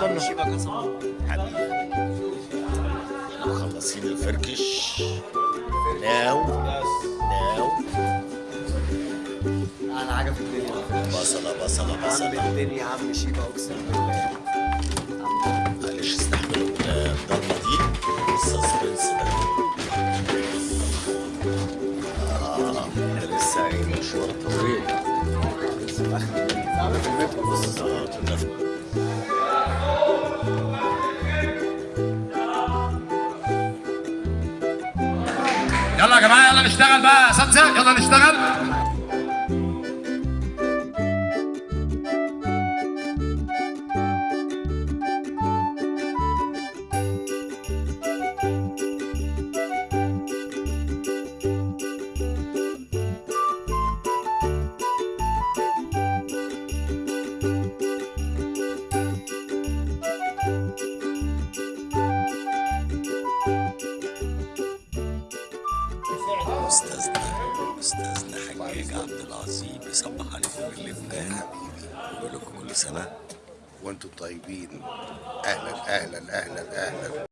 استنى مخلصين الفركش. ناو. ناو. أنا عجب الدنيا. بصلة بصلة عم بصلة الدنيا يا عم شيبة أقسم بالله. معلش استحملوا الضلمة دي. السسبنس ده. آه ده لسه عيني مشوار طويل. بص يلا يا جماعة يلا نشتغل بقى. اساتذه يلا نشتغل. أستاذنا حجاج عبد العظيم يصبح عليكم من لبنان ويقول لكم كل سنة وأنتم طيبين. أهلا أهلا أهلا أهلا.